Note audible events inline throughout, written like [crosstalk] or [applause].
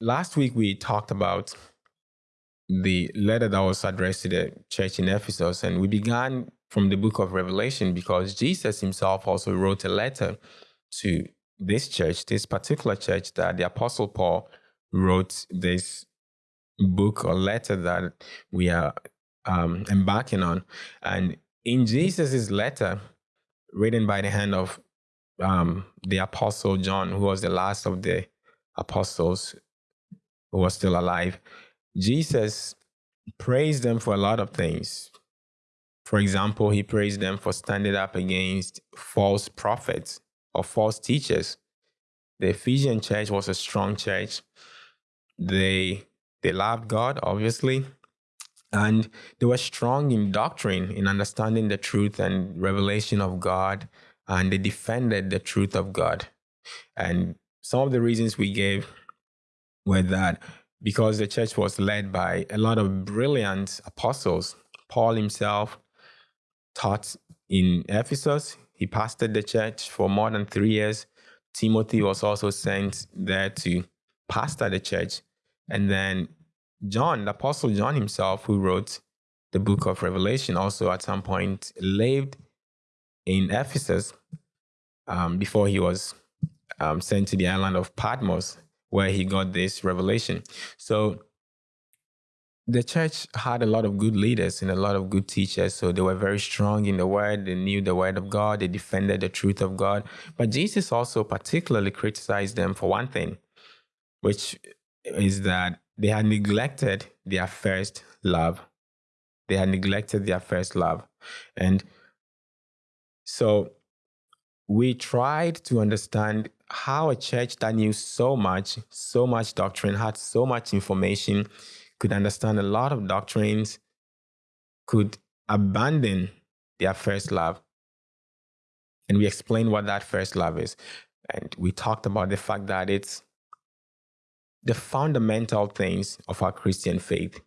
last week we talked about the letter that was addressed to the church in Ephesus, and we began from the book of Revelation because Jesus himself also wrote a letter to this church, this particular church that the Apostle Paul wrote this book or letter that we are um, embarking on. And in Jesus' letter, written by the hand of um, the Apostle John, who was the last of the apostles who was still alive, Jesus praised them for a lot of things. For example, he praised them for standing up against false prophets or false teachers. The Ephesian church was a strong church. They they loved God, obviously, and they were strong in doctrine, in understanding the truth and revelation of God, and they defended the truth of God. And some of the reasons we gave were that because the church was led by a lot of brilliant apostles, Paul himself taught in Ephesus. He pastored the church for more than three years. Timothy was also sent there to pastor the church. And then John, the Apostle John himself, who wrote the book of Revelation, also at some point lived in Ephesus um, before he was um, sent to the island of Patmos, where he got this revelation. So the church had a lot of good leaders and a lot of good teachers. So they were very strong in the word. They knew the word of God. They defended the truth of God. But Jesus also particularly criticized them for one thing, which is that they had neglected their first love. They had neglected their first love. And so we tried to understand how a church that knew so much, so much doctrine, had so much information, could understand a lot of doctrines, could abandon their first love. And we explained what that first love is. And we talked about the fact that it's the fundamental things of our Christian faith.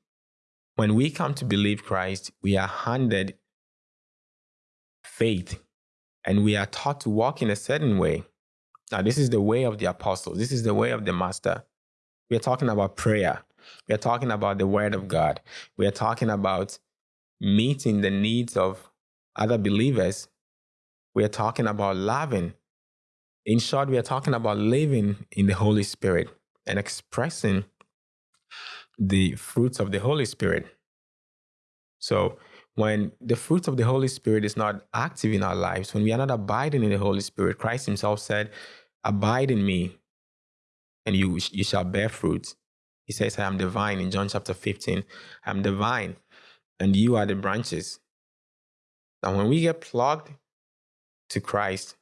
When we come to believe Christ, we are handed faith and we are taught to walk in a certain way. Now, this is the way of the apostles, this is the way of the master. We are talking about prayer, we are talking about the word of God, we are talking about meeting the needs of other believers, we are talking about loving. In short, we are talking about living in the Holy Spirit and expressing the fruits of the Holy Spirit. So, when the fruits of the Holy Spirit is not active in our lives, when we are not abiding in the Holy Spirit, Christ Himself said, Abide in me, and you, you shall bear fruit. He says, I am the vine in John chapter 15. I am the vine, and you are the branches. Now, when we get plugged to Christ,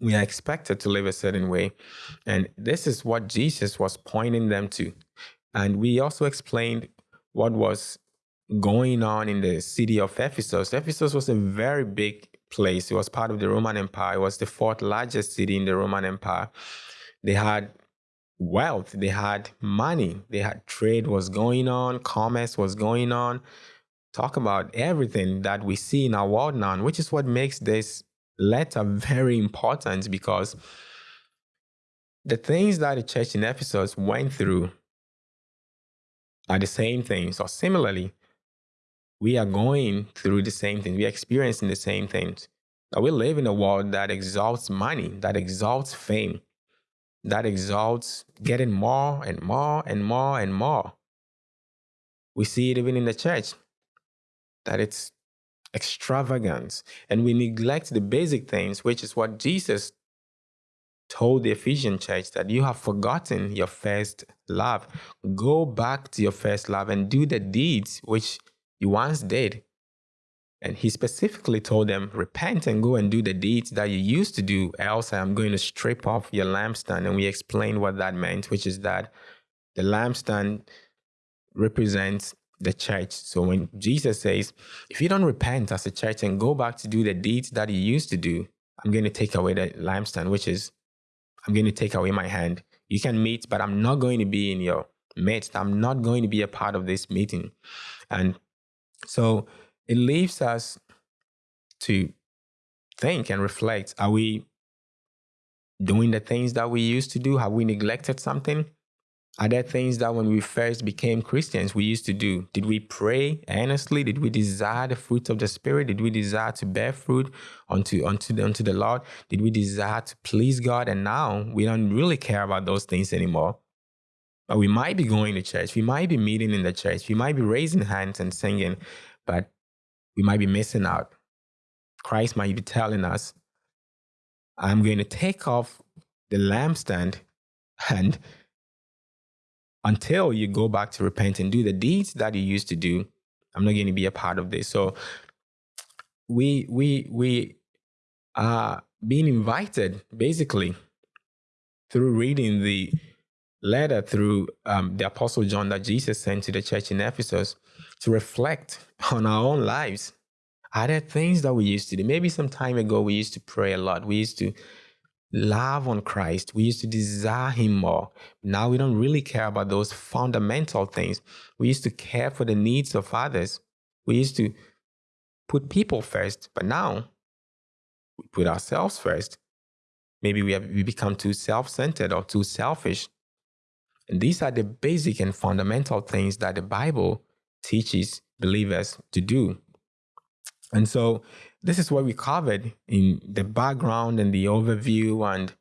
we are expected to live a certain way. And this is what Jesus was pointing them to. And we also explained what was going on in the city of Ephesus. Ephesus was a very big place. It was part of the Roman Empire. It was the fourth largest city in the Roman Empire. They had wealth, they had money, they had trade was going on, commerce was going on. Talk about everything that we see in our world now, which is what makes this letter very important because the things that the church in Ephesus went through are the same things, or similarly, we are going through the same things. We are experiencing the same things. We live in a world that exalts money, that exalts fame, that exalts getting more and more and more and more. We see it even in the church, that it's extravagance, and we neglect the basic things, which is what Jesus told the Ephesian church that you have forgotten your first love. Go back to your first love and do the deeds which you once did. And he specifically told them, repent and go and do the deeds that you used to do, else I am going to strip off your lampstand. And we explained what that meant, which is that the lampstand represents the church. So when Jesus says, if you don't repent as a church and go back to do the deeds that you used to do, I'm going to take away the lampstand, which is, I'm going to take away my hand. You can meet, but I'm not going to be in your midst. I'm not going to be a part of this meeting. And so it leaves us to think and reflect are we doing the things that we used to do? Have we neglected something? Are there things that when we first became Christians we used to do? Did we pray earnestly? Did we desire the fruit of the Spirit? Did we desire to bear fruit unto, unto, the, unto the Lord? Did we desire to please God? And now we don't really care about those things anymore. But we might be going to church. We might be meeting in the church. We might be raising hands and singing, but we might be missing out. Christ might be telling us, I'm going to take off the lampstand [laughs] and until you go back to repent and do the deeds that you used to do, I'm not going to be a part of this. So we we we are being invited basically through reading the letter through um, the apostle John that Jesus sent to the church in Ephesus to reflect [laughs] on our own lives. Are there things that we used to do? Maybe some time ago we used to pray a lot. We used to love on Christ. We used to desire Him more. Now we don't really care about those fundamental things. We used to care for the needs of others. We used to put people first, but now we put ourselves first. Maybe we have we become too self-centered or too selfish. And these are the basic and fundamental things that the Bible teaches believers to do. And so this is what we covered in the background and the overview and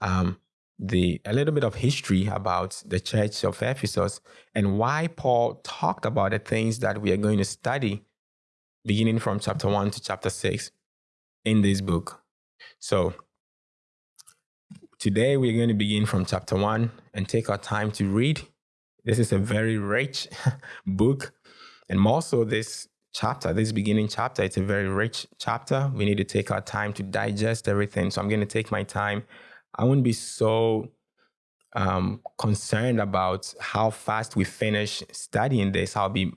um, the a little bit of history about the church of Ephesus and why Paul talked about the things that we are going to study beginning from chapter 1 to chapter 6 in this book. So today we're going to begin from chapter 1 and take our time to read. This is a very rich [laughs] book and more so this chapter, this beginning chapter, it's a very rich chapter. We need to take our time to digest everything. So I'm going to take my time. I wouldn't be so um, concerned about how fast we finish studying this. I'll be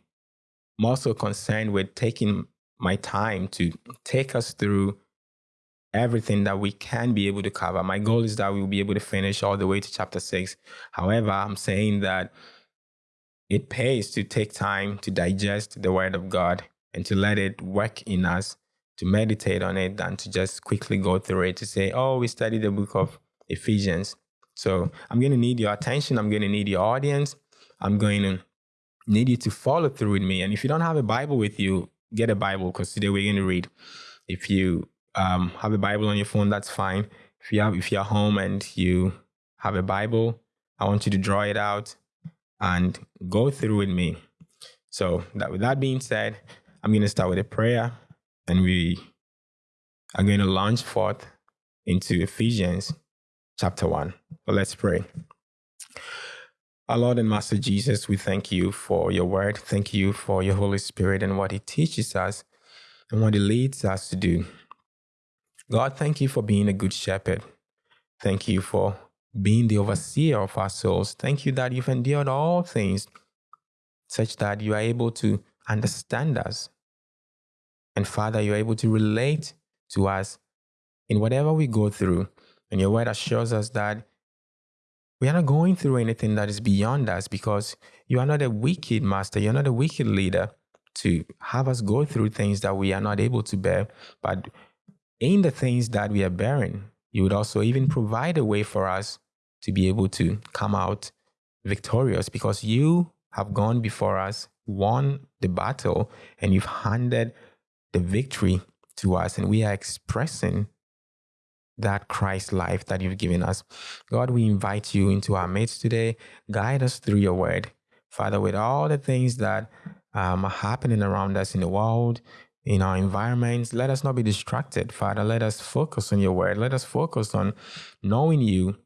more so concerned with taking my time to take us through everything that we can be able to cover. My goal is that we'll be able to finish all the way to chapter six. However, I'm saying that it pays to take time to digest the Word of God and to let it work in us, to meditate on it, than to just quickly go through it to say, oh, we studied the book of Ephesians. So I'm going to need your attention. I'm going to need your audience. I'm going to need you to follow through with me. And if you don't have a Bible with you, get a Bible because today we're going to read. If you um, have a Bible on your phone, that's fine. If you have, if you're home and you have a Bible, I want you to draw it out and go through with me. So that with that being said, I'm going to start with a prayer and we are going to launch forth into Ephesians chapter 1. So let's pray. Our Lord and Master Jesus, we thank you for your word. Thank you for your Holy Spirit and what it teaches us and what it leads us to do. God, thank you for being a good shepherd. Thank you for being the overseer of our souls. Thank you that you've endured all things such that you are able to understand us. And Father, you're able to relate to us in whatever we go through. And your word assures us that we are not going through anything that is beyond us because you are not a wicked master. You're not a wicked leader to have us go through things that we are not able to bear. But in the things that we are bearing, you would also even provide a way for us to be able to come out victorious because you have gone before us, won the battle, and you've handed the victory to us, and we are expressing that Christ life that you've given us. God, we invite you into our midst today. Guide us through your word. Father, with all the things that um, are happening around us in the world, in our environments, let us not be distracted. Father, let us focus on your word. Let us focus on knowing you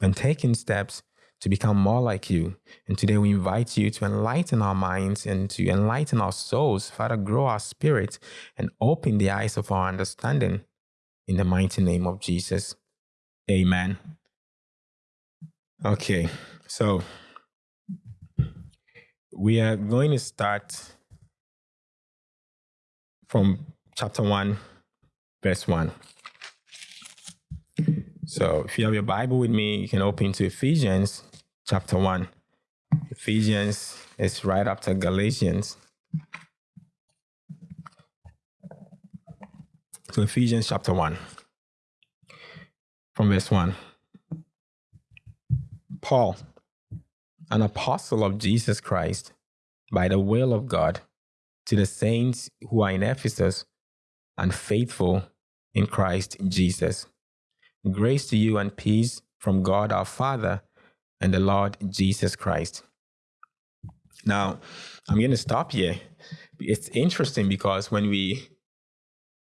and taking steps to become more like you. And today we invite you to enlighten our minds and to enlighten our souls, Father, grow our spirit and open the eyes of our understanding in the mighty name of Jesus. Amen. Okay, so we are going to start from chapter 1, verse 1. So if you have your Bible with me, you can open to Ephesians chapter 1. Ephesians is right after Galatians. So Ephesians chapter 1, from verse 1. Paul, an apostle of Jesus Christ by the will of God to the saints who are in Ephesus and faithful in Christ Jesus. Grace to you and peace from God our Father and the Lord Jesus Christ. Now, I'm going to stop here. It's interesting because when we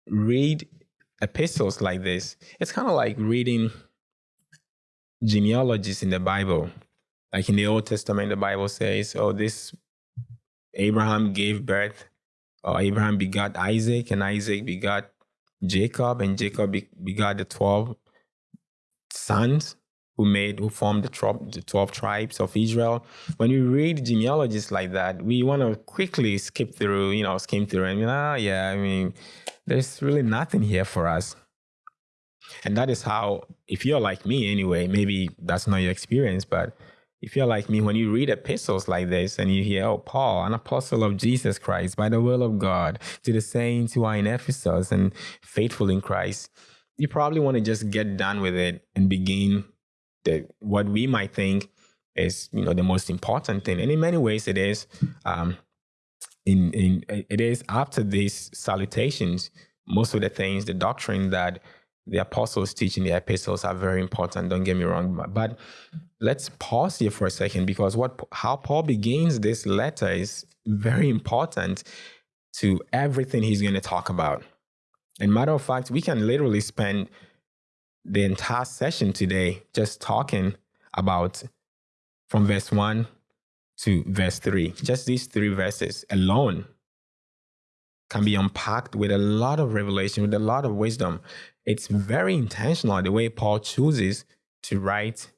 read epistles like this, it's kind of like reading genealogies in the Bible. Like in the Old Testament, the Bible says, oh, this Abraham gave birth, or Abraham begot Isaac, and Isaac begot Jacob, and Jacob begot the 12 sons who made who formed the 12, the 12 tribes of Israel. When we read genealogies like that, we want to quickly skip through, you know, skim through and ah, oh, yeah, I mean, there's really nothing here for us. And that is how, if you're like me anyway, maybe that's not your experience, but if you're like me, when you read epistles like this and you hear, oh, Paul, an apostle of Jesus Christ by the will of God, to the saints who are in Ephesus and faithful in Christ, you probably want to just get done with it and begin the what we might think is you know the most important thing. And in many ways it is um in in it is after these salutations most of the things the doctrine that the apostles teaching, the epistles are very important don't get me wrong but let's pause here for a second because what how paul begins this letter is very important to everything he's going to talk about and matter of fact we can literally spend the entire session today just talking about from verse 1 to verse 3. Just these three verses alone can be unpacked with a lot of revelation, with a lot of wisdom. It's very intentional the way Paul chooses to write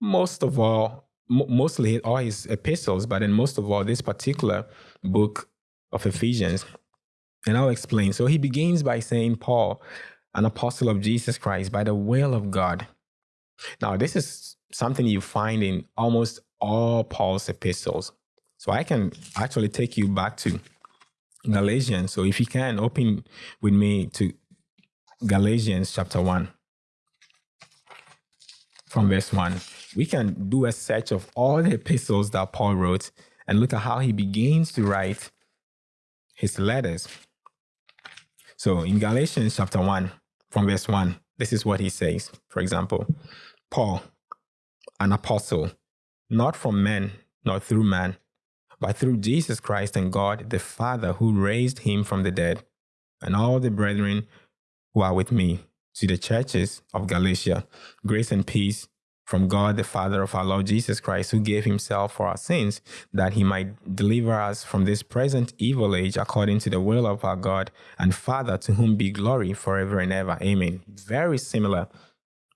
most of all, mostly all his epistles, but then most of all, this particular book of Ephesians. And I'll explain. So he begins by saying, Paul, an apostle of Jesus Christ by the will of God. Now, this is something you find in almost all Paul's epistles. So I can actually take you back to Galatians. So if you can, open with me to Galatians chapter 1 from verse 1. We can do a search of all the epistles that Paul wrote and look at how he begins to write his letters. So in Galatians chapter 1, from verse 1. This is what he says. For example, Paul, an apostle, not from men, nor through man, but through Jesus Christ and God the Father who raised him from the dead, and all the brethren who are with me, to the churches of Galatia, grace and peace from God the Father of our Lord Jesus Christ, who gave himself for our sins, that he might deliver us from this present evil age according to the will of our God and Father, to whom be glory forever and ever. Amen. Very similar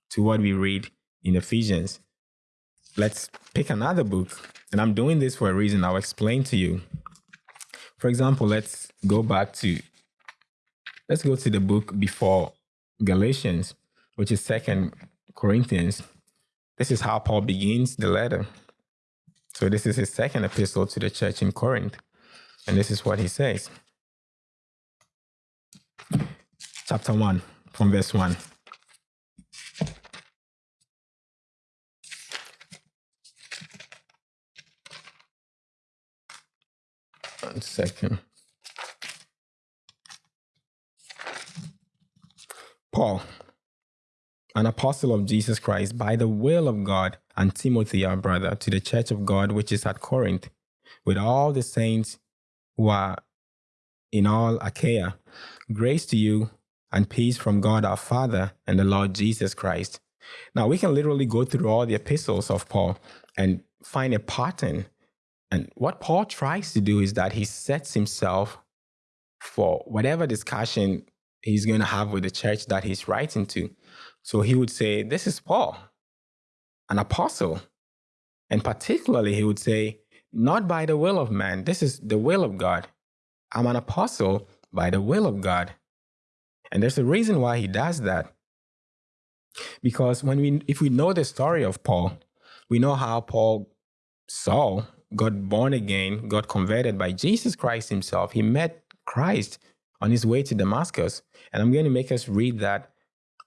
to what we read in Ephesians. Let's pick another book, and I'm doing this for a reason. I'll explain to you. For example, let's go back to let's go to the book before Galatians, which is Second Corinthians this is how Paul begins the letter. So, this is his second epistle to the church in Corinth. And this is what he says. Chapter 1, from verse 1. One second. Paul, an apostle of Jesus Christ by the will of God, and Timothy, our brother, to the church of God which is at Corinth, with all the saints who are in all Achaia. Grace to you and peace from God our Father and the Lord Jesus Christ. Now, we can literally go through all the epistles of Paul and find a pattern. And what Paul tries to do is that he sets himself for whatever discussion he's going to have with the church that he's writing to. So he would say, This is Paul, an apostle. And particularly, he would say, Not by the will of man, this is the will of God. I'm an apostle by the will of God. And there's a reason why he does that. Because when we if we know the story of Paul, we know how Paul Saul got born again, got converted by Jesus Christ himself. He met Christ on his way to Damascus. And I'm going to make us read that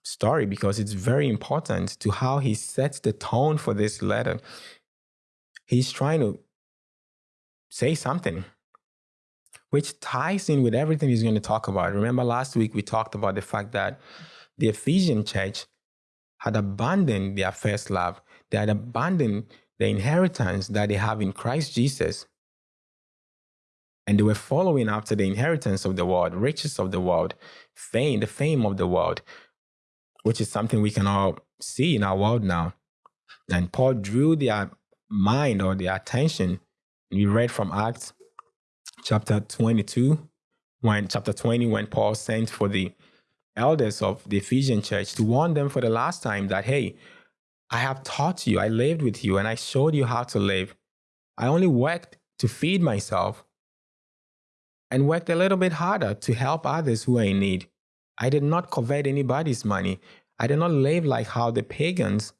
story because it's very important to how he sets the tone for this letter. he's trying to say something, which ties in with everything he's going to talk about. Remember last week we talked about the fact that the Ephesian church had abandoned their first love. They had abandoned the inheritance that they have in Christ Jesus. And they were following after the inheritance of the world, riches of the world, fame, the fame of the world, which is something we can all see in our world now. And Paul drew their mind or their attention. We read from Acts chapter 22, when chapter 20, when Paul sent for the elders of the Ephesian church to warn them for the last time that, hey, I have taught you, I lived with you, and I showed you how to live. I only worked to feed myself and worked a little bit harder to help others who are in need. I did not covet anybody's money. I did not live like how the pagans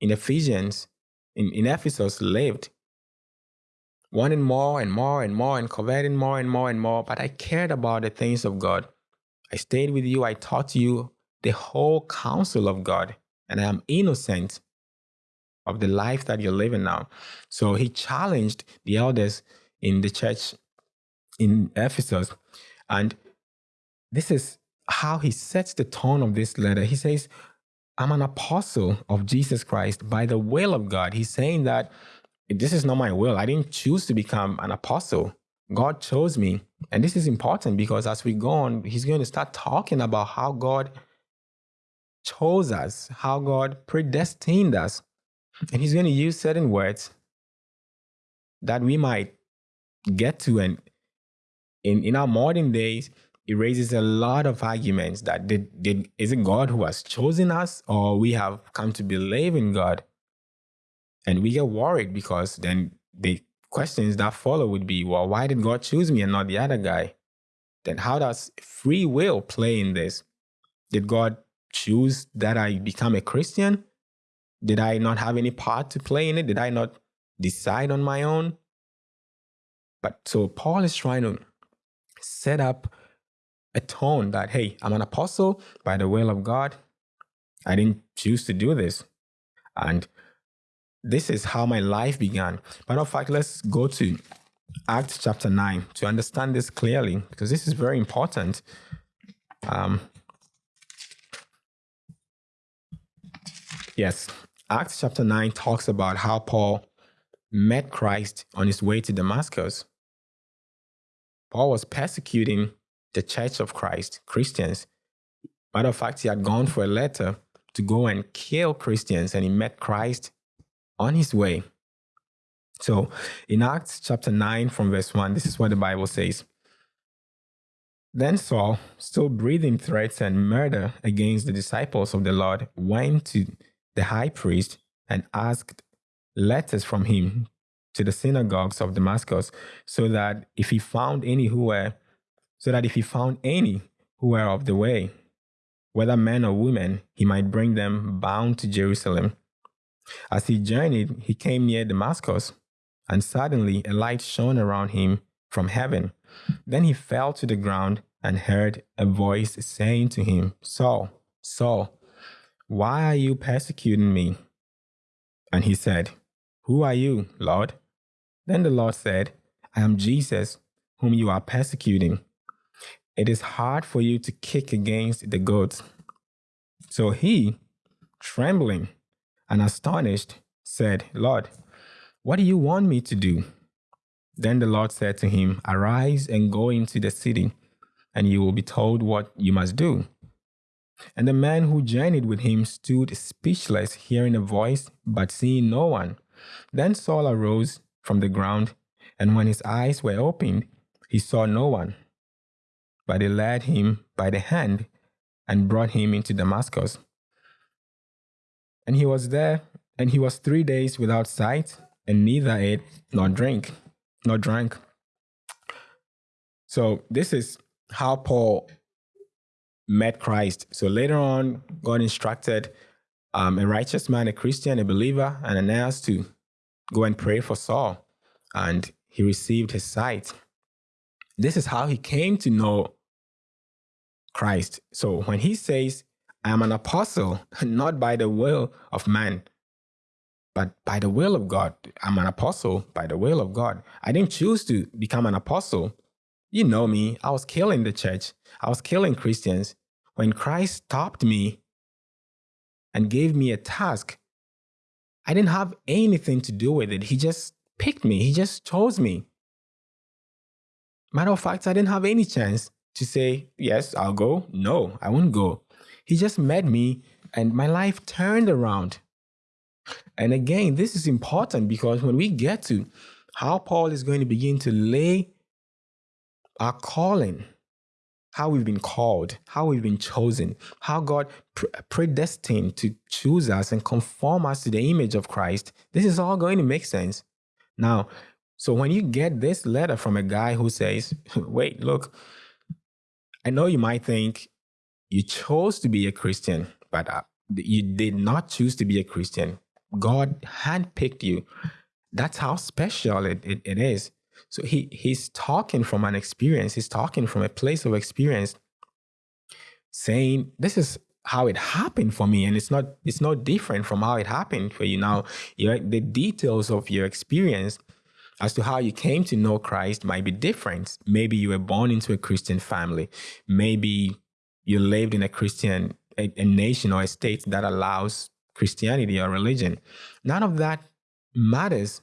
in Ephesians, in, in Ephesus, lived. Wanting more and more and more and coveting more and more and more, but I cared about the things of God. I stayed with you, I taught you the whole counsel of God and I am innocent of the life that you're living now. So he challenged the elders in the church in Ephesus. And this is how he sets the tone of this letter. He says, I'm an apostle of Jesus Christ by the will of God. He's saying that this is not my will. I didn't choose to become an apostle. God chose me. And this is important because as we go on, he's going to start talking about how God chose us, how God predestined us. And He's going to use certain words that we might get to. And in, in our modern days, it raises a lot of arguments that did, did is it God who has chosen us or we have come to believe in God? And we get worried because then the questions that follow would be, well, why did God choose me and not the other guy? Then how does free will play in this? Did God choose that I become a Christian? Did I not have any part to play in it? Did I not decide on my own? But so Paul is trying to set up a tone that, hey, I'm an apostle by the will of God. I didn't choose to do this. And this is how my life began. But of fact, let's go to Acts chapter 9 to understand this clearly, because this is very important. Um, Yes. Acts chapter 9 talks about how Paul met Christ on his way to Damascus. Paul was persecuting the church of Christ, Christians. Matter of fact, he had gone for a letter to go and kill Christians, and he met Christ on his way. So in Acts chapter 9, from verse 1, this is what the Bible says. Then Saul, still breathing threats and murder against the disciples of the Lord, went to the high priest and asked letters from him to the synagogues of Damascus, so that if he found any who were, so that if he found any who were of the way, whether men or women, he might bring them bound to Jerusalem. As he journeyed, he came near Damascus, and suddenly a light shone around him from heaven. Then he fell to the ground and heard a voice saying to him, Saul, Saul, why are you persecuting me? And he said, Who are you, Lord? Then the Lord said, I am Jesus, whom you are persecuting. It is hard for you to kick against the goats. So he, trembling and astonished, said, Lord, what do you want me to do? Then the Lord said to him, Arise and go into the city, and you will be told what you must do. And the man who journeyed with him stood speechless, hearing a voice, but seeing no one. Then Saul arose from the ground, and when his eyes were opened, he saw no one. But they led him by the hand and brought him into Damascus. And he was there, and he was three days without sight, and neither ate nor drink, nor drank. So this is how Paul met Christ. So later on, God instructed um, a righteous man, a Christian, a believer, and Ananias to go and pray for Saul. And he received his sight. This is how he came to know Christ. So when he says, I am an apostle, [laughs] not by the will of man, but by the will of God, I'm an apostle by the will of God. I didn't choose to become an apostle. You know me, I was killing the church, I was killing Christians. When Christ stopped me and gave me a task, I didn't have anything to do with it. He just picked me, He just chose me. Matter of fact, I didn't have any chance to say, Yes, I'll go. No, I won't go. He just met me and my life turned around. And again, this is important because when we get to how Paul is going to begin to lay our calling, how we've been called, how we've been chosen, how God predestined to choose us and conform us to the image of Christ, this is all going to make sense. Now, so when you get this letter from a guy who says, [laughs] wait, look, I know you might think you chose to be a Christian, but uh, you did not choose to be a Christian. God handpicked you. That's how special it, it, it is. So he he's talking from an experience. He's talking from a place of experience, saying, "This is how it happened for me, and it's not it's not different from how it happened for you." Now, the details of your experience as to how you came to know Christ might be different. Maybe you were born into a Christian family. Maybe you lived in a Christian a, a nation or a state that allows Christianity or religion. None of that matters.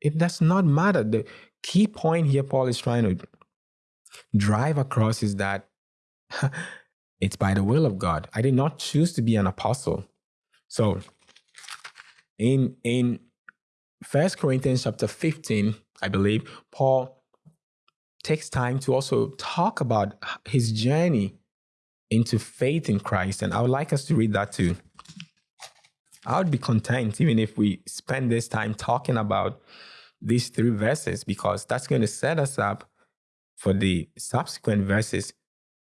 It does not matter. The key point here Paul is trying to drive across is that [laughs] it's by the will of God. I did not choose to be an apostle. So in in First Corinthians chapter 15, I believe, Paul takes time to also talk about his journey into faith in Christ. And I would like us to read that too. I would be content even if we spend this time talking about these three verses because that's going to set us up for the subsequent verses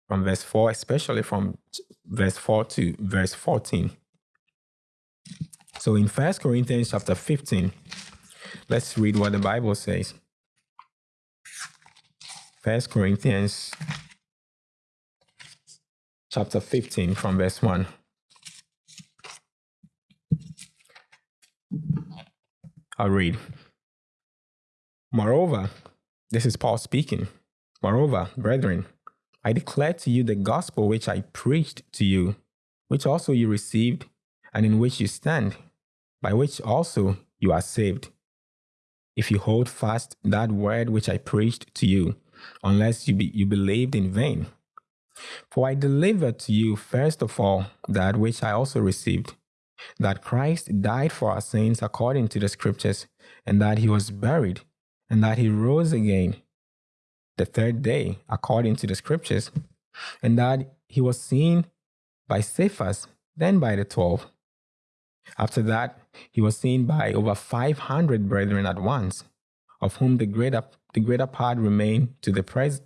from verse 4, especially from verse 4 to verse 14. So in First Corinthians chapter 15, let's read what the Bible says. First Corinthians chapter 15 from verse 1. I'll read. Moreover, this is Paul speaking. Moreover, brethren, I declare to you the gospel which I preached to you, which also you received, and in which you stand, by which also you are saved. If you hold fast that word which I preached to you, unless you, be, you believed in vain. For I delivered to you first of all that which I also received that Christ died for our sins according to the scriptures, and that he was buried, and that he rose again the third day according to the scriptures, and that he was seen by Cephas, then by the twelve. After that, he was seen by over 500 brethren at once, of whom the greater, the greater part remain to the, pres-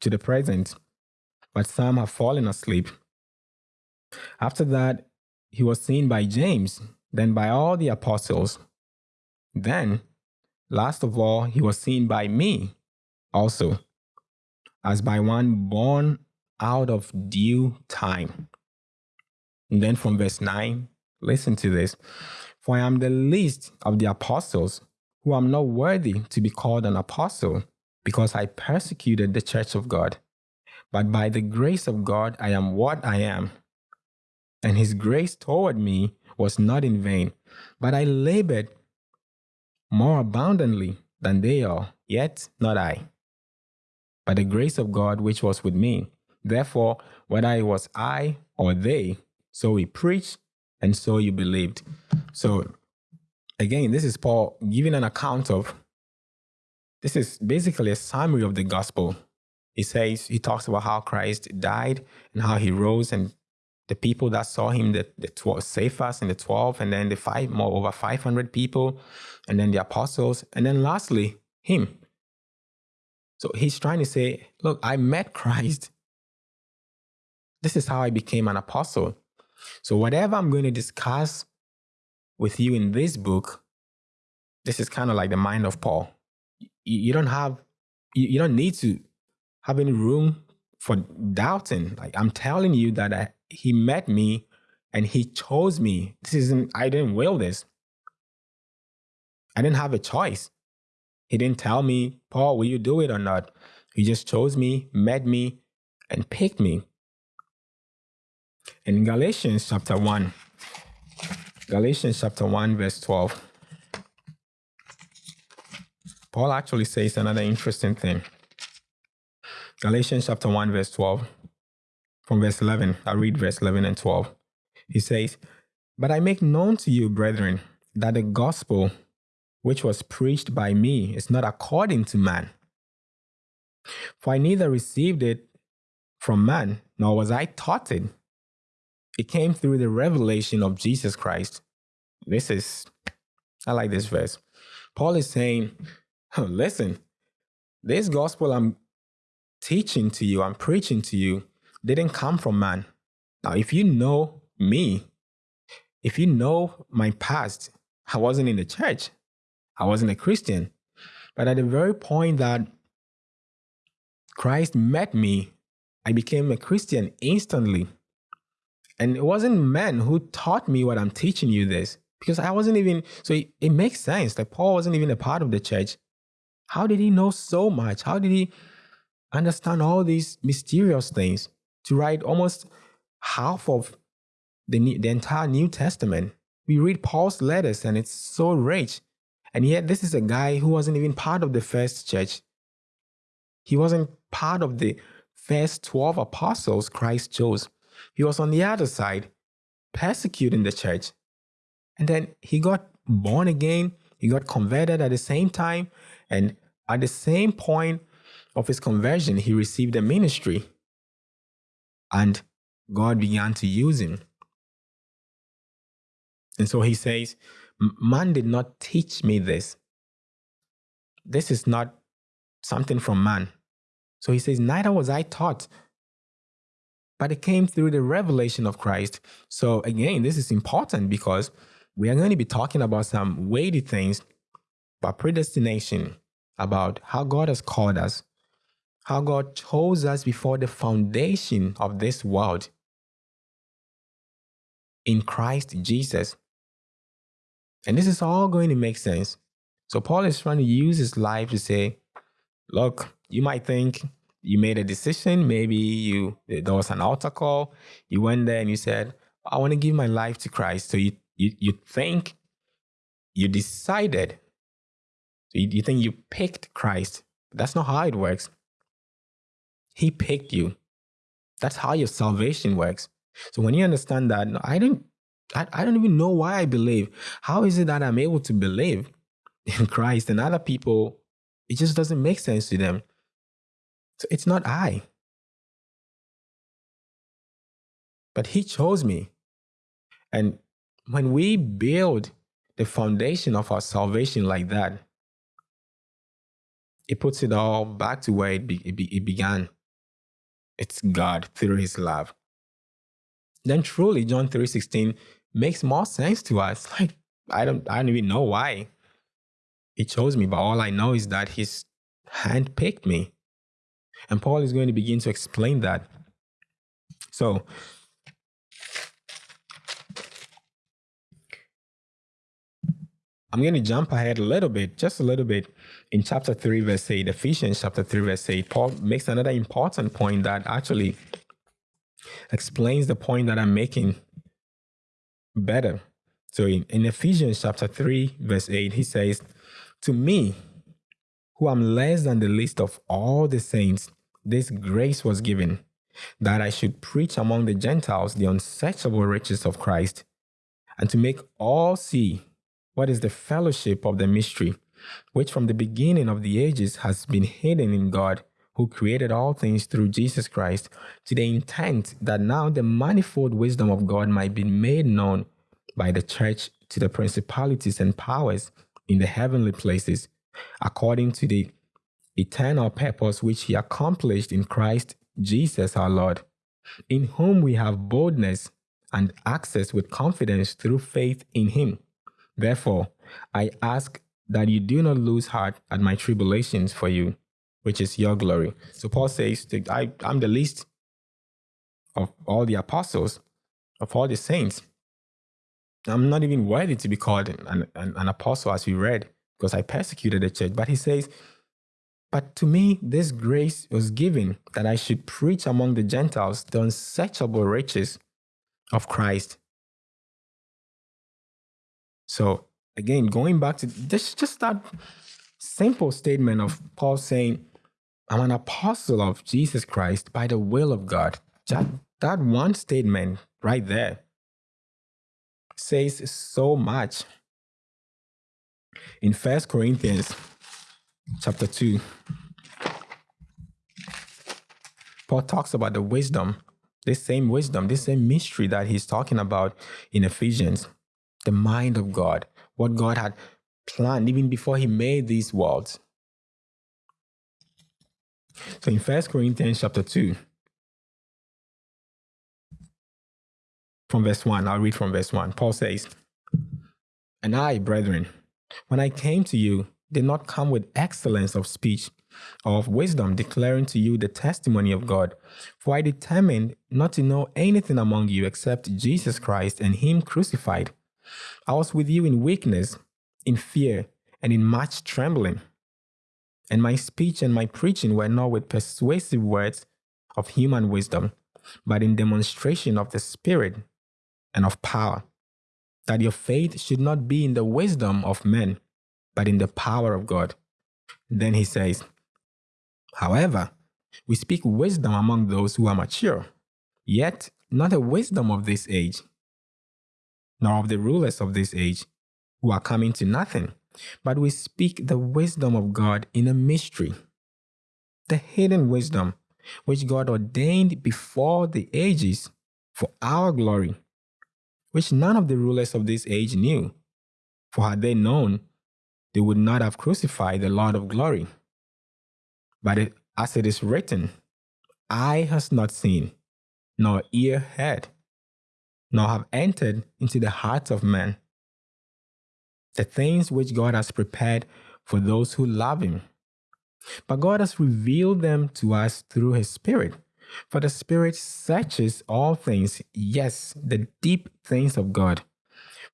to the present, but some have fallen asleep. After that, he was seen by James, then by all the apostles. Then, last of all, he was seen by me also, as by one born out of due time. And then from verse 9, listen to this. For I am the least of the apostles, who am not worthy to be called an apostle, because I persecuted the church of God. But by the grace of God, I am what I am and his grace toward me was not in vain, but I labored more abundantly than they all, yet not I, but the grace of God which was with me. Therefore, whether it was I or they, so we preached and so you believed. So, again, this is Paul giving an account of this is basically a summary of the gospel. He says, he talks about how Christ died and how he rose and the people that saw him, the, the 12, Cephas and the 12, and then the five, more over 500 people, and then the apostles, and then lastly, him. So he's trying to say, look, I met Christ. This is how I became an apostle. So whatever I'm going to discuss with you in this book, this is kind of like the mind of Paul. You, you don't have, you, you don't need to have any room for doubting. Like I'm telling you that I, he met me and he chose me. This isn't, I didn't will this. I didn't have a choice. He didn't tell me, Paul, will you do it or not? He just chose me, met me, and picked me. In Galatians chapter 1, Galatians chapter 1, verse 12, Paul actually says another interesting thing. Galatians chapter 1, verse 12, from verse 11, I read verse 11 and 12. He says, But I make known to you, brethren, that the gospel which was preached by me is not according to man. For I neither received it from man, nor was I taught it. It came through the revelation of Jesus Christ. This is, I like this verse. Paul is saying, listen, this gospel I'm teaching to you, I'm preaching to you, didn't come from man. Now, if you know me, if you know my past, I wasn't in the church. I wasn't a Christian. But at the very point that Christ met me, I became a Christian instantly. And it wasn't men who taught me what I'm teaching you this, because I wasn't even, so it, it makes sense that Paul wasn't even a part of the church. How did he know so much? How did he understand all these mysterious things to write almost half of the, the entire New Testament? We read Paul's letters and it's so rich. And yet, this is a guy who wasn't even part of the first church. He wasn't part of the first 12 apostles Christ chose. He was on the other side, persecuting the church. And then he got born again, he got converted at the same time. And at the same point of his conversion, he received a ministry. And God began to use him. And so he says, Man did not teach me this. This is not something from man. So he says, Neither was I taught, but it came through the revelation of Christ. So again, this is important because we are going to be talking about some weighty things about predestination, about how God has called us, how God chose us before the foundation of this world in Christ Jesus. And this is all going to make sense. So Paul is trying to use his life to say, look, you might think you made a decision. Maybe you there was an altar call. You went there and you said, I want to give my life to Christ. So you you, you think you decided. So you, you think you picked Christ. That's not how it works. He picked you. That's how your salvation works. So when you understand that, I didn't I, I don't even know why I believe. How is it that I'm able to believe [laughs] in Christ and other people, it just doesn't make sense to them? So it's not I. But He chose me. And when we build the foundation of our salvation like that, it puts it all back to where it, be, it, be, it began. It's God through His love. Then truly, John 3:16 makes more sense to us. [laughs] Like, I don't, I don't even know why he chose me, but all I know is that his hand picked me. And Paul is going to begin to explain that. So, I'm going to jump ahead a little bit, just a little bit. In chapter 3, verse 8, Ephesians chapter 3, verse 8, Paul makes another important point that actually explains the point that I'm making better. So in, in Ephesians chapter 3, verse 8, he says, To me, who am less than the least of all the saints, this grace was given, that I should preach among the Gentiles the unsearchable riches of Christ, and to make all see what is the fellowship of the mystery, which from the beginning of the ages has been hidden in God who created all things through Jesus Christ, to the intent that now the manifold wisdom of God might be made known by the church to the principalities and powers in the heavenly places, according to the eternal purpose which he accomplished in Christ Jesus our Lord, in whom we have boldness and access with confidence through faith in him. Therefore, I ask that you do not lose heart at my tribulations for you which is your glory. So Paul says, I, I'm the least of all the apostles, of all the saints. I'm not even worthy to be called an, an, an apostle, as we read because I persecuted the church. But he says, But to me, this grace was given that I should preach among the Gentiles the unsearchable riches of Christ. So, again, going back to this, just that simple statement of Paul saying, I'm an apostle of Jesus Christ by the will of God. That, that one statement right there says so much. In First Corinthians chapter 2, Paul talks about the wisdom, this same wisdom, this same mystery that he's talking about in Ephesians, the mind of God, what God had planned even before he made these worlds. So in First Corinthians chapter 2, from verse 1, I'll read from verse 1. Paul says, And I, brethren, when I came to you, did not come with excellence of speech or of wisdom, declaring to you the testimony of God. For I determined not to know anything among you except Jesus Christ and Him crucified. I was with you in weakness, in fear, and in much trembling. And my speech and my preaching were not with persuasive words of human wisdom, but in demonstration of the Spirit and of power, that your faith should not be in the wisdom of men, but in the power of God. Then he says, However, we speak wisdom among those who are mature, yet not the wisdom of this age, nor of the rulers of this age, who are coming to nothing, but we speak the wisdom of God in a mystery, the hidden wisdom which God ordained before the ages for our glory which none of the rulers of this age knew. For had they known, they would not have crucified the Lord of glory. But it, as it is written, eye has not seen, nor ear heard, nor have entered into the hearts of men the things which God has prepared for those who love Him. But God has revealed them to us through His Spirit. For the Spirit searches all things, yes, the deep things of God.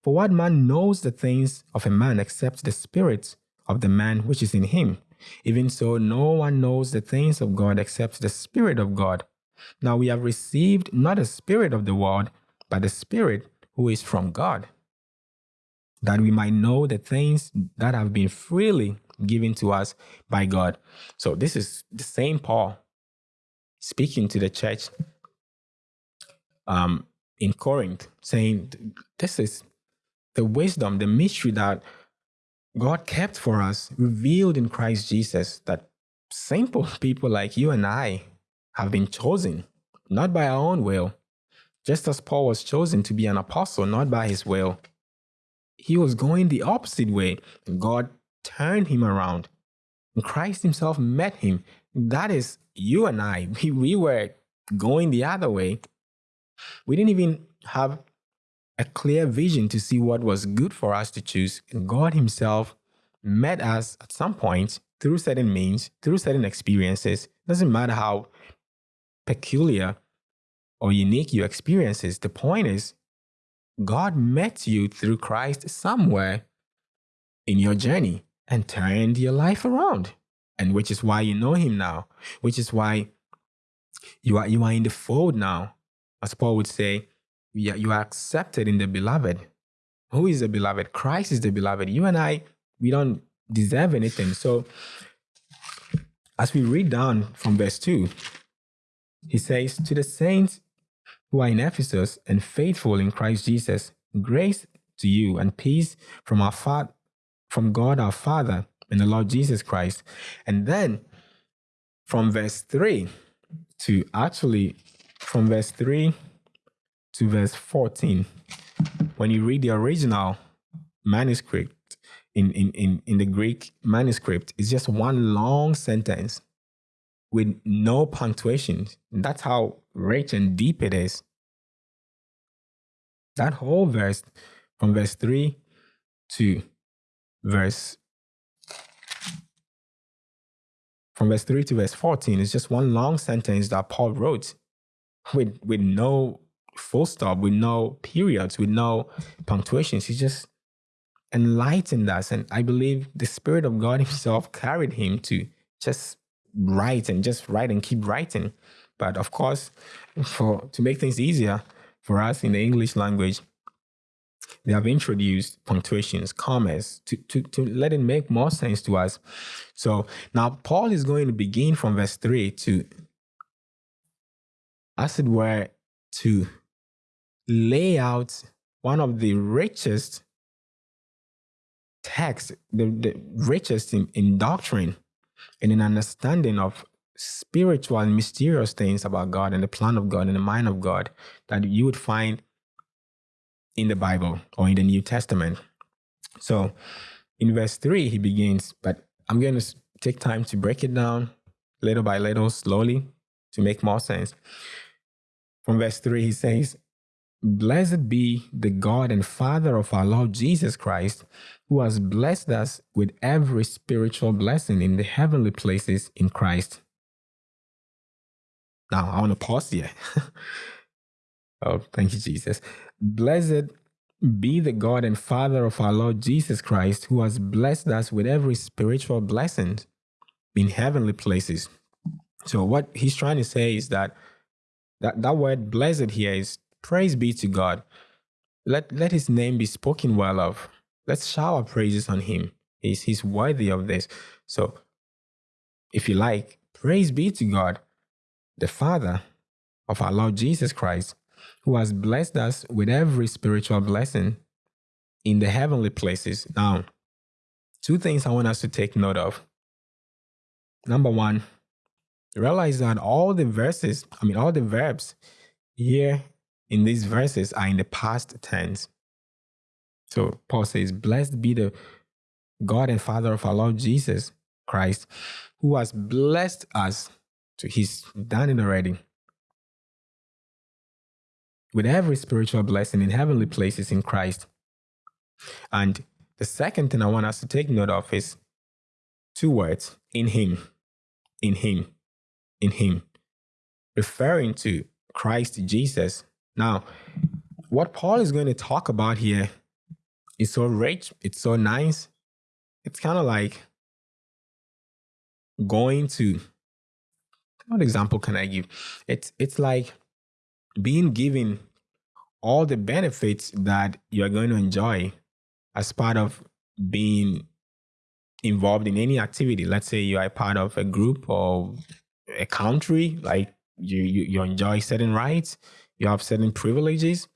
For what man knows the things of a man except the Spirit of the man which is in him? Even so, no one knows the things of God except the Spirit of God. Now we have received not the Spirit of the world, but the Spirit who is from God, that we might know the things that have been freely given to us by God. So this is the same Paul speaking to the church um, in Corinth, saying, This is the wisdom, the mystery that God kept for us, revealed in Christ Jesus, that simple [laughs] people like you and I have been chosen, not by our own will. Just as Paul was chosen to be an apostle, not by his will, he was going the opposite way. And God turned him around. And Christ himself met him. That is you and I, [laughs] we, we were going the other way. We didn't even have a clear vision to see what was good for us to choose. And God Himself met us at some point through certain means, through certain experiences. Doesn't matter how peculiar or unique your experiences. The point is, God met you through Christ somewhere in your journey and turned your life around and which is why you know him now, which is why you are you are in the fold now. As Paul would say, you are, you are accepted in the beloved. Who is the beloved? Christ is the beloved. You and I, we don't deserve anything. So as we read down from verse 2, he says, To the saints who are in Ephesus and faithful in Christ Jesus, grace to you and peace from our Father, from God our Father and the Lord Jesus Christ. And then from verse 3 to actually from verse 3 to verse 14, when you read the original manuscript in, in, in, in the Greek manuscript, it's just one long sentence with no punctuation. That's how rich and deep it is. That whole verse from verse 3 to verse from verse 3 to verse 14 is just one long sentence that Paul wrote with, with no full stop, with no periods, with no punctuations. He just enlightened us. And I believe the Spirit of God [laughs] Himself carried him to just write and just write and keep writing. But of course, for to make things easier for us in the English language, they have introduced punctuations, commas, to, to, to let it make more sense to us. So now Paul is going to begin from verse 3 to, as it were, to lay out one of the richest texts, the, the richest in, in doctrine and in understanding of spiritual and mysterious things about God and the plan of God and the mind of God that you would find in the Bible or in the New Testament. So in verse 3, he begins, but I'm going to take time to break it down little by little, slowly, to make more sense. From verse 3, he says, Blessed be the God and Father of our Lord Jesus Christ, who has blessed us with every spiritual blessing in the heavenly places in Christ. Now, I want to pause here. [laughs] oh, thank you, Jesus. Blessed be the God and Father of our Lord Jesus Christ, who has blessed us with every spiritual blessing in heavenly places. So, what he's trying to say is that that, that word blessed here is praise be to God. Let, let his name be spoken well of. Let's shower praises on him. He's, he's worthy of this. So, if you like, praise be to God, the Father of our Lord Jesus Christ, who has blessed us with every spiritual blessing in the heavenly places. Now, two things I want us to take note of. Number one, realize that all the verses, I mean, all the verbs here in these verses are in the past tense. So Paul says, Blessed be the God and Father of our Lord Jesus Christ, who has blessed us. So he's done it already with every spiritual blessing in heavenly places in Christ. And the second thing I want us to take note of is two words in Him, in Him, in Him, referring to Christ Jesus. Now, what Paul is going to talk about here is so rich, it's so nice. It's kind of like going to what example can I give? It's it's like being given all the benefits that you're going to enjoy as part of being involved in any activity. Let's say you are part of a group or a country, like you, you, you enjoy certain rights, you have certain privileges,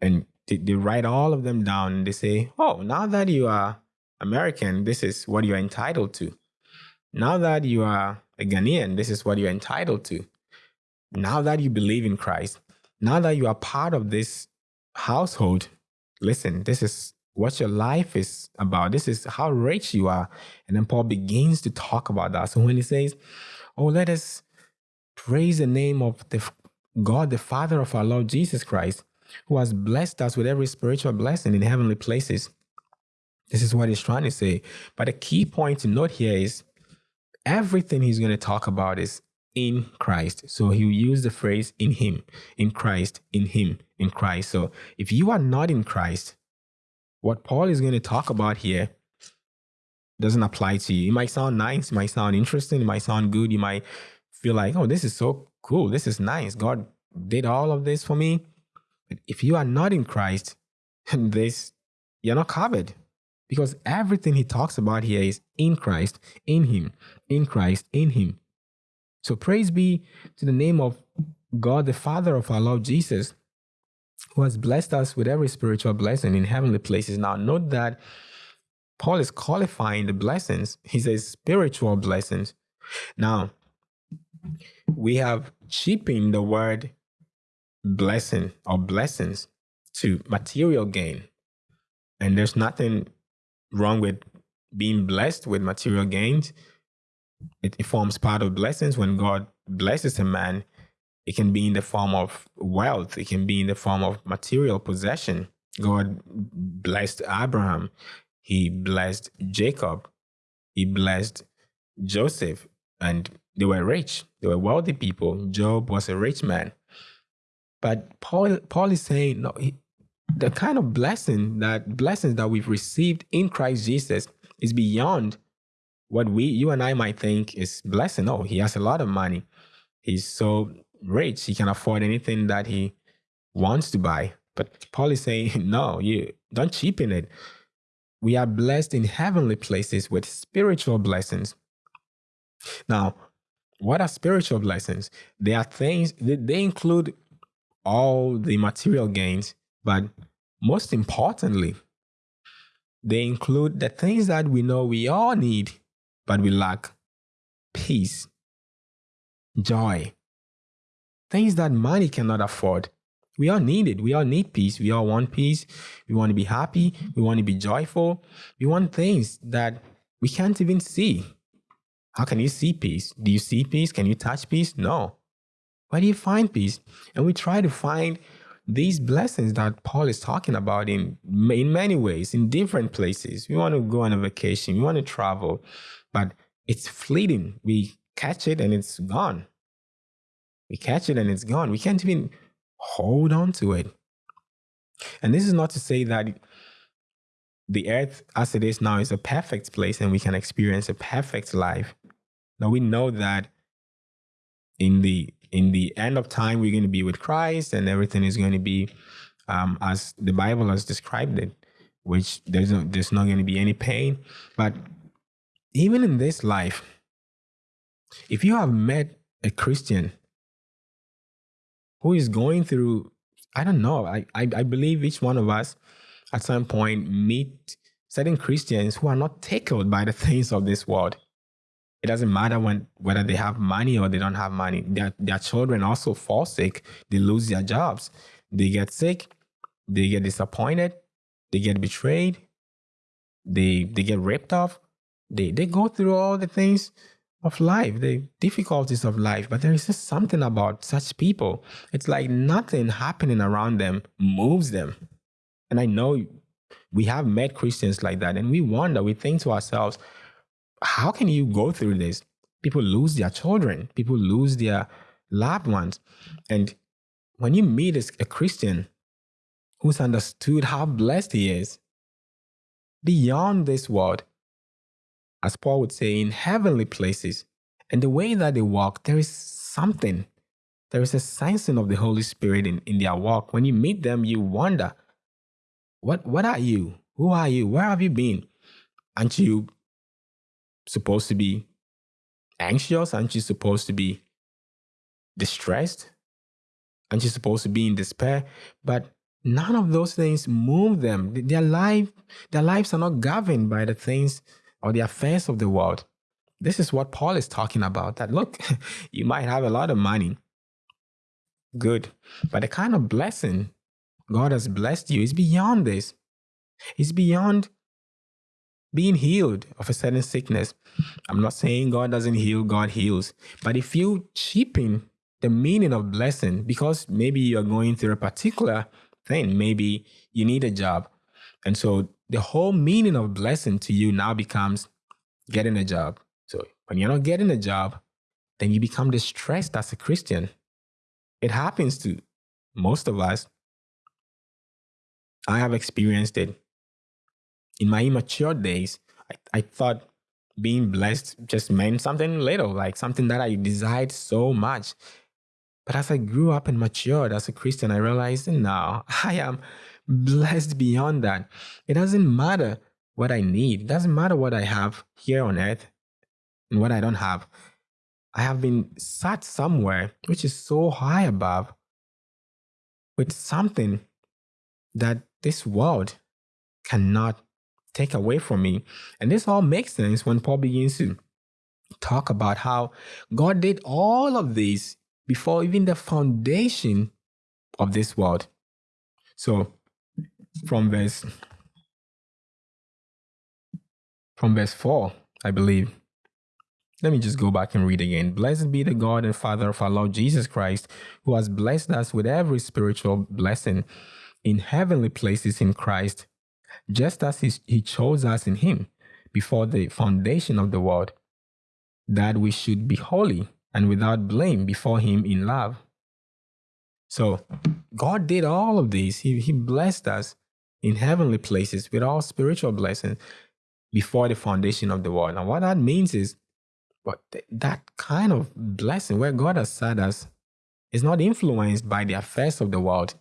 and they, they write all of them down and they say, oh, now that you are American, this is what you're entitled to. Now that you are a Ghanaian, this is what you're entitled to. Now that you believe in Christ, now that you are part of this household, listen, this is what your life is about. This is how rich you are. And then Paul begins to talk about that. So when he says, Oh, let us praise the name of the God, the Father of our Lord Jesus Christ, who has blessed us with every spiritual blessing in heavenly places. This is what he's trying to say. But the key point to note here is everything he's going to talk about is in Christ. So he'll use the phrase in him, in Christ, in him, in Christ. So if you are not in Christ, what Paul is going to talk about here doesn't apply to you. It might sound nice, it might sound interesting, it might sound good. You might feel like, oh, this is so cool. This is nice. God did all of this for me. But if you are not in Christ, [laughs] this you're not covered. Because everything he talks about here is in Christ, in him, in Christ, in him. So praise be to the name of God, the Father of our Lord Jesus, who has blessed us with every spiritual blessing in heavenly places. Now, note that Paul is qualifying the blessings. He says spiritual blessings. Now, we have cheapened the word blessing or blessings to material gain. And there's nothing wrong with being blessed with material gains it, it forms part of blessings when God blesses a man. It can be in the form of wealth. It can be in the form of material possession. God blessed Abraham. He blessed Jacob. He blessed Joseph. And they were rich. They were wealthy people. Job was a rich man. But Paul, Paul is saying, no, he, the kind of blessing that blessings that we've received in Christ Jesus is beyond what we you and I might think is blessing. Oh, he has a lot of money. He's so rich, he can afford anything that he wants to buy. But Paul is saying, [laughs] no, you don't cheapen it. We are blessed in heavenly places with spiritual blessings. Now, what are spiritual blessings? They are things they include all the material gains, but most importantly, they include the things that we know we all need, but we lack peace, joy, things that money cannot afford. We all need it. We all need peace. We all want peace. We want to be happy. We want to be joyful. We want things that we can't even see. How can you see peace? Do you see peace? Can you touch peace? No. Where do you find peace? And we try to find these blessings that Paul is talking about in, in many ways, in different places. We want to go on a vacation, we want to travel, but it's fleeting. We catch it and it's gone. We catch it and it's gone. We can't even hold on to it. And this is not to say that the earth as it is now is a perfect place and we can experience a perfect life. Now we know that in the in the end of time we're going to be with Christ and everything is going to be um, as the Bible has described it, which there's no, there's not going to be any pain. But even in this life, if you have met a Christian who is going through, I don't know, I, I, I believe each one of us at some point meet certain Christians who are not tickled by the [laughs] things of this world. It doesn't matter when whether they have money or they don't have money. Their, their children also fall sick. They lose their jobs. They get sick. They get disappointed. They get betrayed. They they get ripped off. They they go through all the things of life, the difficulties of life. But there is just something about such people. It's like nothing happening around them moves them. And I know we have met Christians like that, and we wonder, we think to ourselves, how can you go through this? People lose their children, people lose their loved ones. And when you meet a Christian who's understood how blessed he is beyond this world, as Paul would say, in heavenly places, and the way that they walk, there is something. There is a sensing of the Holy Spirit in, in their walk. When you meet them, you wonder, what, what are you? Who are you? Where have you been? Aren't you supposed to be anxious? Aren't you supposed to be distressed? Aren't you supposed to be in despair? But none of those things move them. Their life, their lives are not governed by the things or the affairs of the world. This is what Paul is talking about. That look, [laughs] you might have a lot of money. Good. But the kind of blessing God has blessed you is beyond this. It's beyond being healed of a certain sickness. I'm not saying God doesn't heal, God heals. But if you cheapen the meaning of blessing because maybe you're going through a particular thing, maybe you need a job. And so the whole meaning of blessing to you now becomes getting a job. So when you're not getting a job, then you become distressed as a Christian. It happens to most of us. I have experienced it in my immature days, I, I thought being blessed just meant something little, like something that I desired so much. But as I grew up and matured as a Christian, I realized now [laughs] I am blessed beyond that. It doesn't matter what I need, it doesn't matter what I have here on earth and what I don't have. I have been sat somewhere which is so high above with something that this world cannot take away from me. And this all makes sense when Paul begins to talk about how God did all of this before even the foundation of this world. So from verse from verse 4, I believe. Let me just go back and read again. Blessed be the God and Father of our Lord Jesus Christ, who has blessed us with every spiritual blessing in heavenly places in Christ just as he, he chose us in him before the foundation of the world, that we should be holy and without blame before him in love. So, God did all of these. He, he blessed us in heavenly places with all spiritual blessings before the foundation of the world. Now, what that means is, but th- that kind of blessing where God has set us is not influenced by the affairs of the world.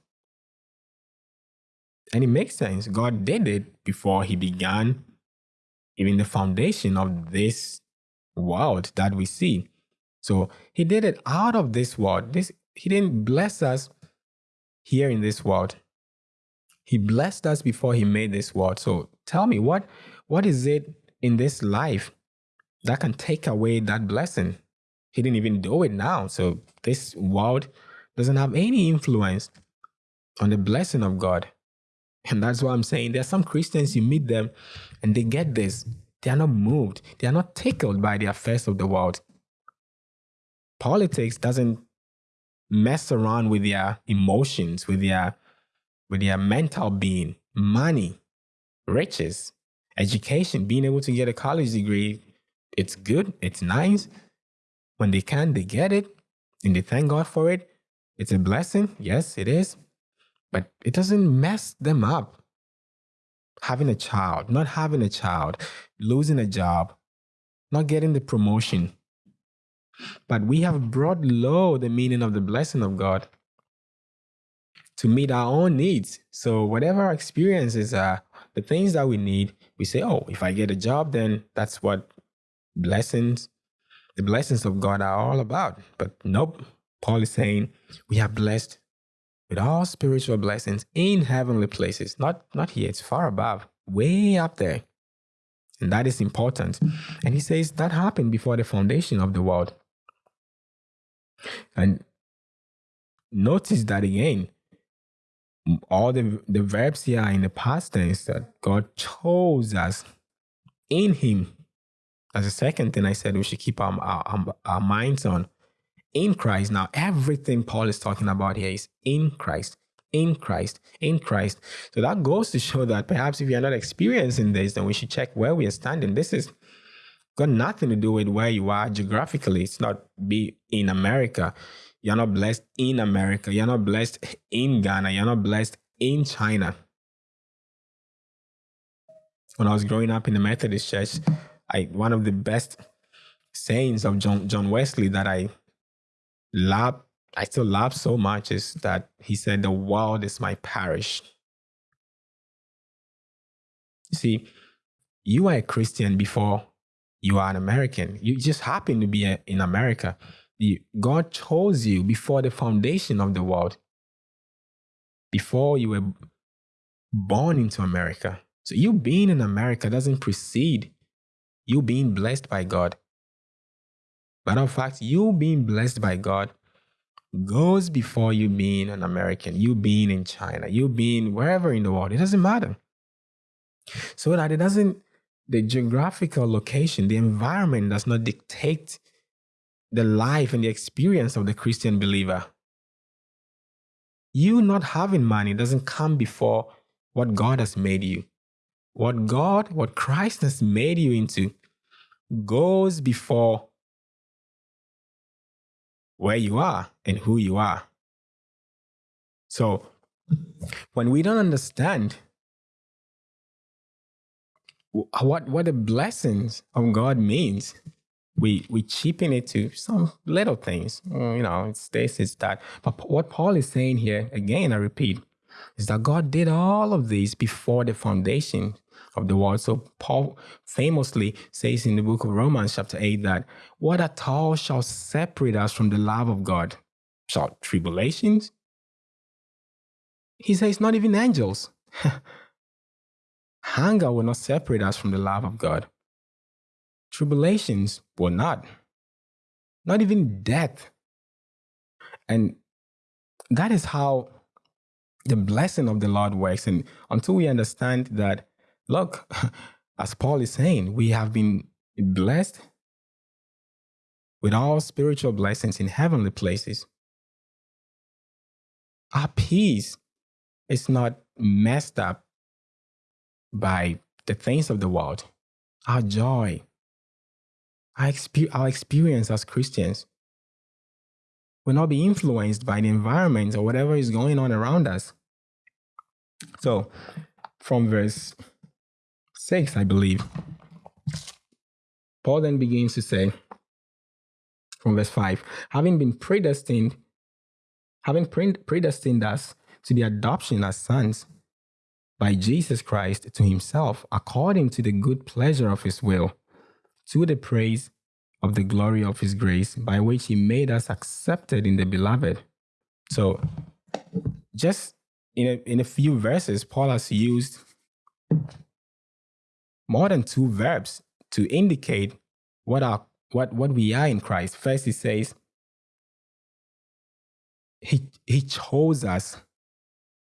And it makes sense. God did it before He began even the foundation of this world that we see. So He did it out of this world. This He didn't bless us here in this world. He blessed us before He made this world. So tell me, what what is it in this life that can take away that blessing? He didn't even do it now. So this world doesn't have any influence on the blessing of God. And that's why I'm saying there are some Christians, you meet them and they get this. They are not moved, they are not tickled by the affairs of the world. Politics doesn't mess around with their emotions, with their with their mental being, money, riches, education, being able to get a college degree. It's good, it's nice. When they can, they get it and they thank God for it. It's a blessing. Yes, it is but it doesn't mess them up. Having a child, not having a child, losing a job, not getting the promotion. But we have brought low the meaning of the blessing of God to meet our own needs. So, whatever our experiences are, the things that we need, we say, oh, if I get a job, then that's what blessings, the blessings of God are all about. But nope, Paul is saying we are blessed with all spiritual blessings in heavenly places. Not, not here, it's far above, way up there. And that is important. And he says that happened before the foundation of the world. And notice that again. All the, the verbs here are in the past tense that God chose us in Him. As a second thing, I said we should keep our, our, our minds on in Christ. Now, everything Paul is talking about here is in Christ, in Christ, in Christ. So that goes to show that perhaps if you're not experiencing this, then we should check where we are standing. This is got nothing to do with where you are geographically. It's not be in America. You're not blessed in America. You're not blessed in Ghana. You're not blessed in China. When I was growing up in the Methodist church, I one of the best sayings of John John Wesley that I love, I still love so much is that he said, The world is my parish. See, you are a Christian before you are an American. You just happen to be a, in America. You, God chose you before the foundation of the world, before you were born into America. So you being in America doesn't precede you being blessed by God. Matter of fact, you being blessed by God goes before you being an American, you being in China, you being wherever in the world. It doesn't matter. So that it doesn't, the geographical location, the environment does not dictate the life and the experience of the Christian believer. You not having money doesn't come before what God has made you. What God, what Christ has made you into, goes before where you are and who you are. So when we don't understand what what the blessings of God means, we we cheapen it to some little things. Mm, you know, it's this, it's that. But what Paul is saying here, again, I repeat, is that God did all of these before the foundation of the world. So Paul famously says in the book of Romans, chapter 8, that what at all shall separate us from the love of God? Shall tribulations? He says, not even angels. [laughs] Hunger will not separate us from the love of God. Tribulations were not. Not even death. And that is how the blessing of the Lord works. And until we understand that Look, [laughs] as Paul is saying, we have been blessed with all spiritual blessings in heavenly places. Our peace is not messed up by the things of the world. Our joy, our, exp- our experience as Christians, will not be influenced by the environment or whatever is going on around us. So, from verse 6, I believe, Paul then begins to say, from verse 5, having been predestined, having predestined us to the adoption as sons by Jesus Christ to himself, according to the good pleasure of his will, to the praise of the glory of his grace, by which he made us accepted in the beloved. So, just in a, in a few verses, Paul has used more than two verbs to indicate what our what what we are in Christ. First, he says he he chose us,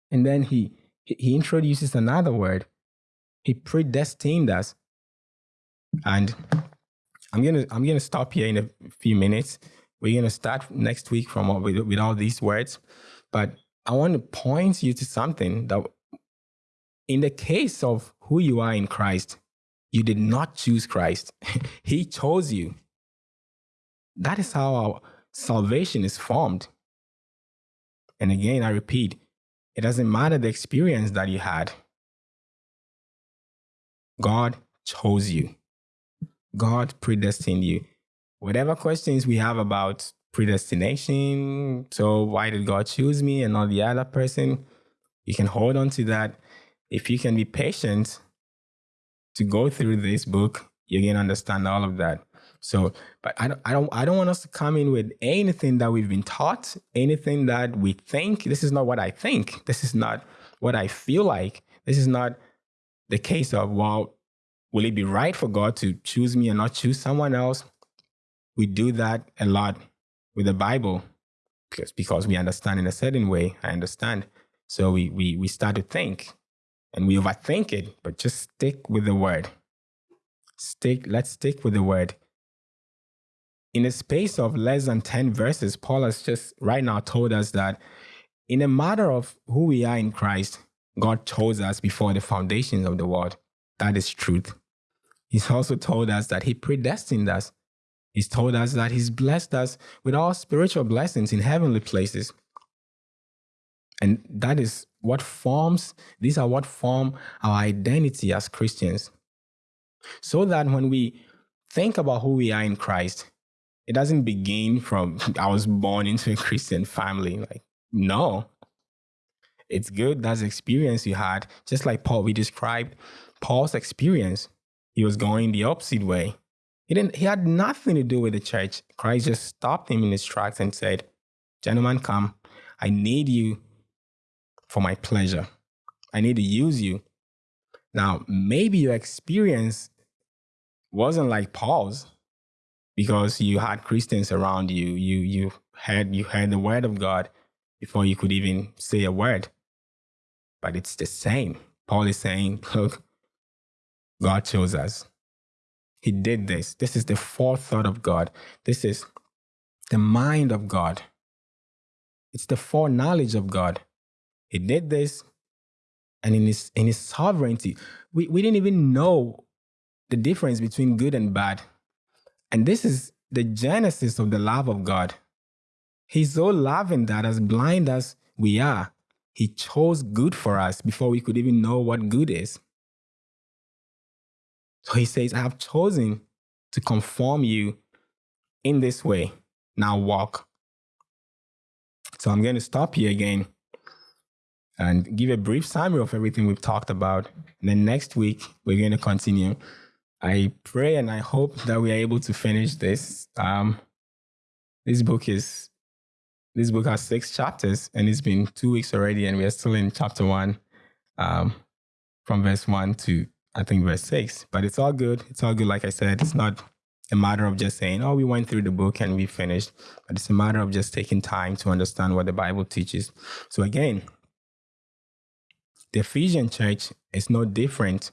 and then he he introduces another word. He predestined us, and I'm gonna I'm gonna stop here in a few minutes. We're gonna start next week from with, with all these words, but I want to point you to something that, in the case of who you are in Christ, you did not choose Christ. [laughs] he chose you. That is how our salvation is formed. And again, I repeat, it doesn't matter the experience that you had. God chose you. God predestined you. Whatever questions we have about predestination, so why did God choose me and not the other person? You can hold on to that. If you can be patient to go through this book, you're gonna understand all of that. So, but I don't, I don't, I don't want us to come in with anything that we've been taught, anything that we think. This is not what I think. This is not what I feel like. This is not the case of well, will it be right for God to choose me and not choose someone else? We do that a lot with the Bible because because we understand in a certain way. I understand. So we we we start to think and we overthink it, but just stick with the word. Stick, let's stick with the word. In a space of less than 10 verses, Paul has just right now told us that in a matter of who we are in Christ, God chose us before the foundations of the world. That is truth. He's also told us that He predestined us. He's told us that He's blessed us with all spiritual blessings in heavenly places. And that is what forms, these are what form our identity as Christians. So that when we think about who we are in Christ, it doesn't begin from I was born into a Christian family. Like, no. It's good. That's experience you had. Just like Paul, we described Paul's experience. He was going the opposite way. He didn't he had nothing to do with the church. Christ just stopped him in his tracks and said, Gentlemen, come. I need you for my pleasure. I need to use you. Now, maybe your experience wasn't like Paul's because you had Christians around you. You you had you heard the word of God before you could even say a word. But it's the same. Paul is saying, [laughs] look, God chose us. He did this. This is the forethought of God. This is the mind of God. It's the foreknowledge of God. He did this, and in his in his sovereignty, we, we didn't even know the difference between good and bad. And this is the genesis of the love of God. He's so loving that as blind as we are, he chose good for us before we could even know what good is. So he says, I have chosen to conform you in this way. Now walk. So I'm going to stop here again and give a brief summary of everything we've talked about. And then next week, we're going to continue. I pray and I hope that we are able to finish this. Um, this book is this book has six chapters, and it's been two weeks already, and we are still in chapter one, um, from verse one to I think verse six. But it's all good. It's all good. Like I said, it's not a matter of just saying, "Oh, we went through the book and we finished," but it's a matter of just taking time to understand what the Bible teaches. So again, the Ephesian church is no different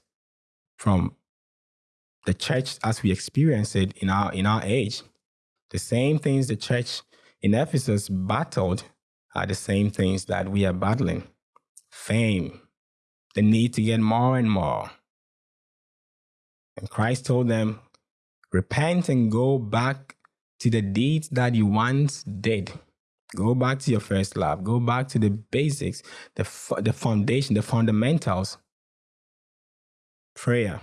from the church as we experience it in our in our age. The same things the church in Ephesus battled are the same things that we are battling. Fame, the need to get more and more. And Christ told them, repent and go back to the deeds that you once did. Go back to your first love. Go back to the basics, the, the foundation, the fundamentals. Prayer,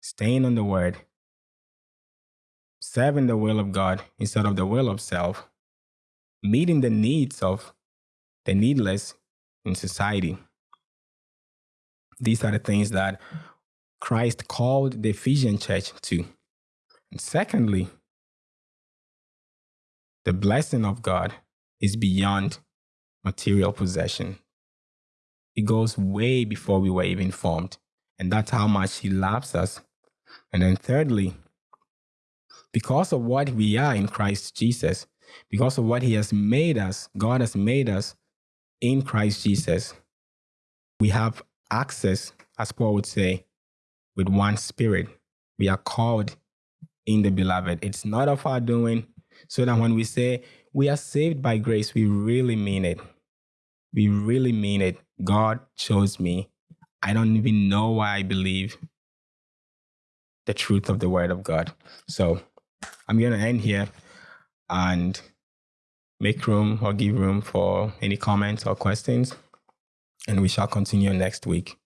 staying on the word, serving the will of God instead of the will of self, meeting the needs of the needless in society. These are the things that Christ called the Ephesian church to. And secondly, the blessing of God is beyond material possession. It goes way before we were even formed. And that's how much He loves us. And then, thirdly, because of what we are in Christ Jesus, because of what He has made us, God has made us in Christ Jesus, we have access, as Paul would say, with one spirit. We are called in the beloved. It's not of our doing, so that when we say we are saved by grace, we really mean it. We really mean it. God chose me. I don't even know why I believe the truth of the word of God. So I'm going to end here and make room or give room for any comments or questions. And we shall continue next week.